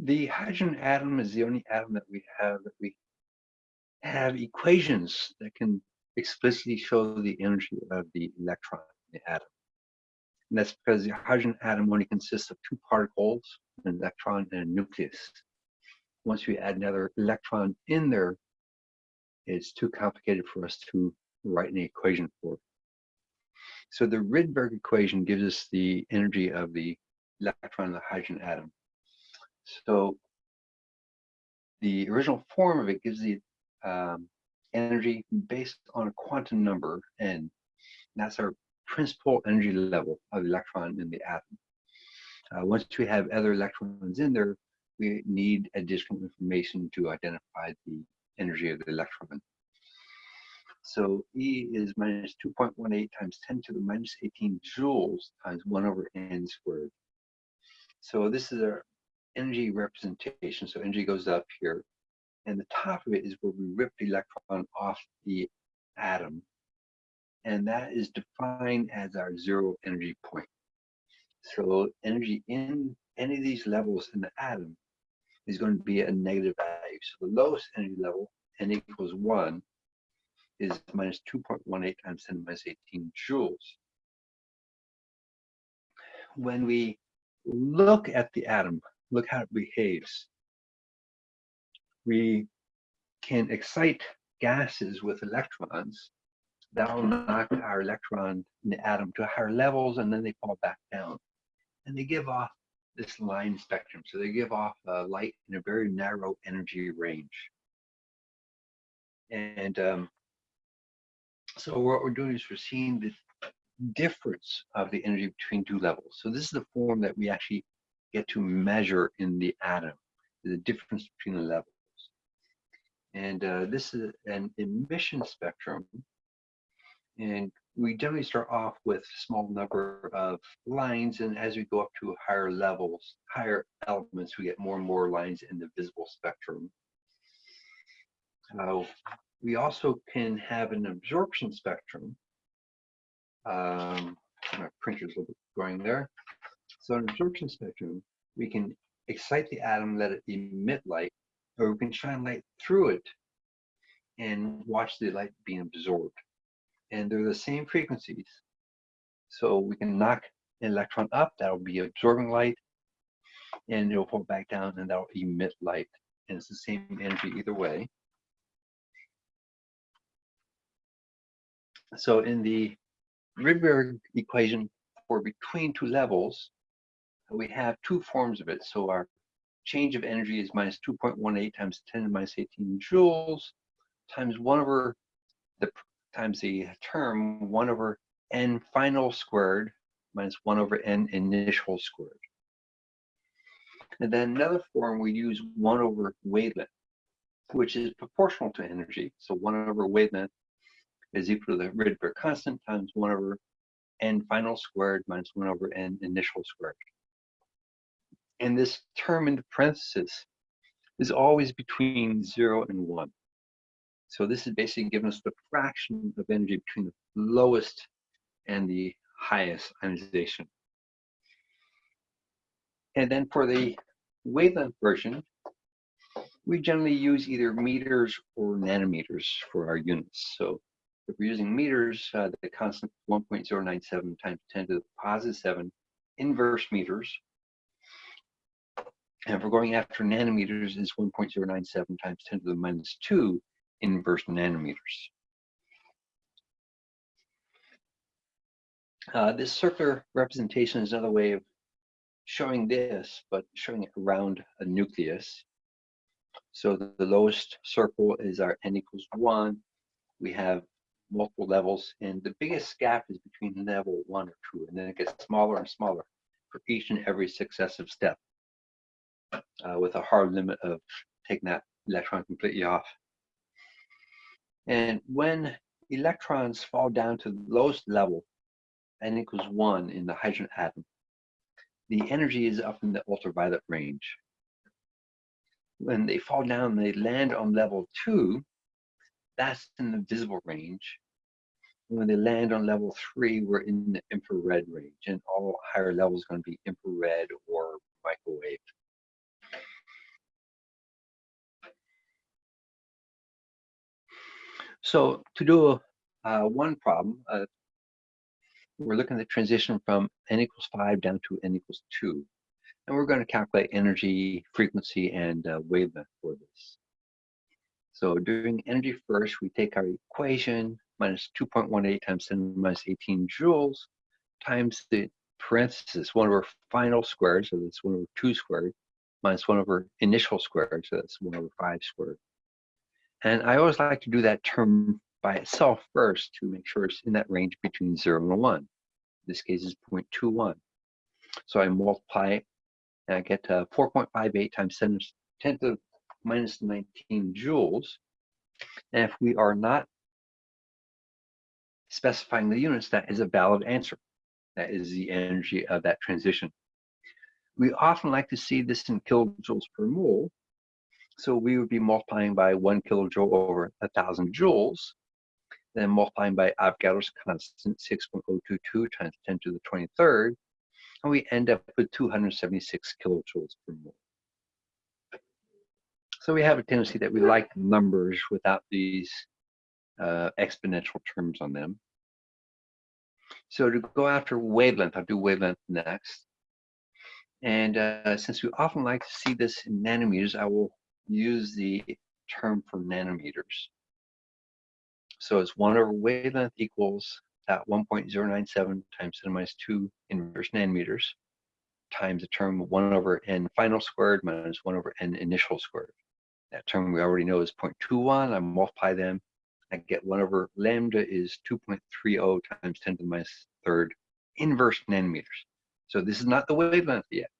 the hydrogen atom is the only atom that we have that we have equations that can explicitly show the energy of the electron in the atom. And that's because the hydrogen atom only consists of two particles, an electron and a nucleus. Once we add another electron in there, it's too complicated for us to write an equation for. So the Rydberg equation gives us the energy of the electron in the hydrogen atom. So the original form of it gives the um, energy based on a quantum number n. That's our principal energy level of the electron in the atom. Uh, once we have other electrons in there, we need additional information to identify the energy of the electron. So E is minus 2.18 times 10 to the minus 18 joules times 1 over n squared. So this is our energy representation. So energy goes up here. And the top of it is where we rip the electron off the atom. And that is defined as our zero energy point. So energy in any of these levels in the atom is going to be a negative value. So the lowest energy level, n equals 1, is minus 2.18 times 10 minus 18 joules. When we look at the atom, look how it behaves, we can excite gases with electrons that'll knock our electron in the atom to higher levels and then they fall back down. And they give off this line spectrum. So they give off uh, light in a very narrow energy range. And um, so what we're doing is we're seeing the difference of the energy between two levels. So this is the form that we actually get to measure in the atom, the difference between the levels. And uh, this is an emission spectrum. And we generally start off with small number of lines. And as we go up to higher levels, higher elements, we get more and more lines in the visible spectrum. Uh, we also can have an absorption spectrum. Um, my printer's a little bit going there. So in absorption spectrum, we can excite the atom, let it emit light, or we can shine light through it and watch the light being absorbed. And they're the same frequencies. So we can knock an electron up, that'll be absorbing light, and it'll fall back down and that'll emit light. And it's the same energy either way. So in the Rydberg equation for between two levels, we have two forms of it. So our change of energy is minus 2.18 times 10 to the minus 18 joules times 1 over the times the term 1 over n final squared minus 1 over n initial squared. And then another form we use 1 over wavelength, which is proportional to energy. So 1 over wavelength is equal to the Rydberg constant times 1 over n final squared minus 1 over n initial squared. And this term in the parentheses is always between 0 and 1. So this is basically giving us the fraction of energy between the lowest and the highest ionization. And then for the wavelength version, we generally use either meters or nanometers for our units. So if we're using meters, uh, the constant 1.097 times 10 to the positive 7 inverse meters. And if we're going after nanometers, is 1.097 times 10 to the minus 2 inverse nanometers. Uh, this circular representation is another way of showing this, but showing it around a nucleus. So the, the lowest circle is our n equals 1. We have multiple levels, and the biggest gap is between level one or two, and then it gets smaller and smaller for each and every successive step, uh, with a hard limit of taking that electron completely off. And when electrons fall down to the lowest level, n equals one in the hydrogen atom, the energy is up in the ultraviolet range. When they fall down, they land on level two, that's in the visible range when they land on level three, we're in the infrared range, and all higher levels are going to be infrared or microwave. So to do uh, one problem, uh, we're looking at the transition from n equals 5 down to n equals 2. And we're going to calculate energy, frequency, and uh, wavelength for this. So doing energy first, we take our equation minus 2.18 times 10 minus 18 joules times the parenthesis 1 over final squared, so that's 1 over 2 squared, minus 1 over initial squared, so that's 1 over 5 squared. And I always like to do that term by itself first to make sure it's in that range between 0 and 1. In this case is 0.21. So I multiply and I get uh, 4.58 times 10, 10 to the minus 19 joules. And if we are not specifying the units, that is a valid answer. That is the energy of that transition. We often like to see this in kilojoules per mole. So we would be multiplying by one kilojoule over a thousand joules, then multiplying by Avogadro's constant 6.022 times 10 to the 23rd, and we end up with 276 kilojoules per mole. So we have a tendency that we like numbers without these uh, exponential terms on them. So to go after wavelength, I'll do wavelength next. And uh, since we often like to see this in nanometers, I will use the term for nanometers. So it's 1 over wavelength equals that 1.097 times 10 minus 2 inverse nanometers times the term 1 over n final squared minus 1 over n initial squared. That term we already know is 0.21. I multiply them. I get 1 over lambda is 2.30 times 10 to the minus third inverse nanometers. So this is not the wavelength yet.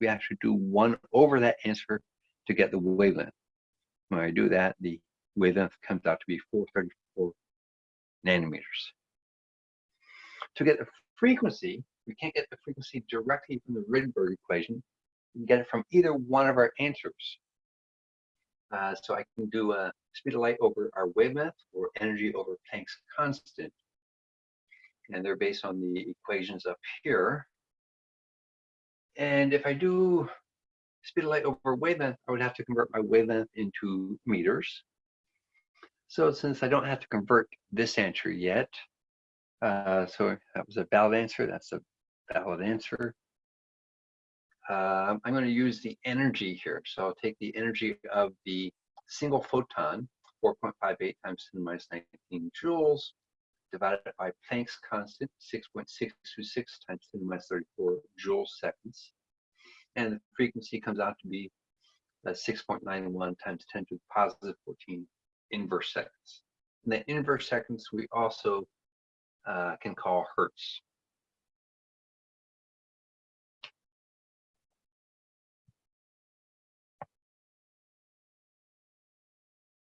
We actually do 1 over that answer to get the wavelength. When I do that, the wavelength comes out to be 434 nanometers. To get the frequency, we can't get the frequency directly from the Rydberg equation. We can get it from either one of our answers. Uh, so I can do a speed of light over our wavelength or energy over Planck's constant. And they're based on the equations up here. And if I do speed of light over wavelength, I would have to convert my wavelength into meters. So since I don't have to convert this answer yet, uh, so that was a valid answer, that's a valid answer. Uh, I'm going to use the energy here. So I'll take the energy of the single photon, 4.58 times 10 minus 19 joules, divided by Planck's constant, 6.626 times 10 minus 34 joule seconds. And the frequency comes out to be uh, 6.91 times 10 to the positive 14 inverse seconds. And the inverse seconds we also uh, can call hertz.